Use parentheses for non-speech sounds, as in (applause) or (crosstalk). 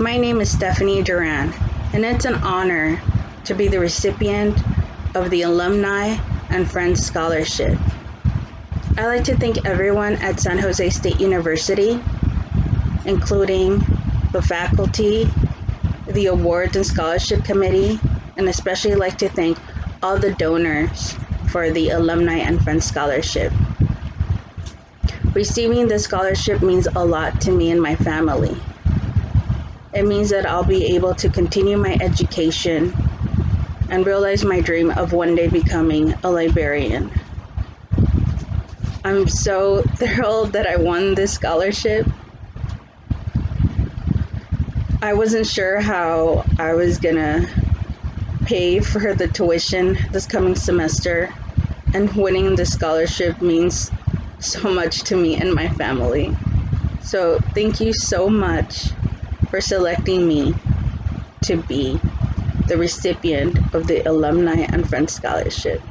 My name is Stephanie Duran, and it's an honor to be the recipient of the Alumni and Friends Scholarship. I'd like to thank everyone at San Jose State University, including the faculty, the Awards and Scholarship Committee, and especially like to thank all the donors for the Alumni and Friends Scholarship. Receiving this scholarship means a lot to me and my family. It means that I'll be able to continue my education and realize my dream of one day becoming a librarian. I'm so (laughs) thrilled that I won this scholarship. I wasn't sure how I was gonna pay for the tuition this coming semester, and winning the scholarship means so much to me and my family. So, thank you so much for selecting me to be the recipient of the Alumni and Friends Scholarship.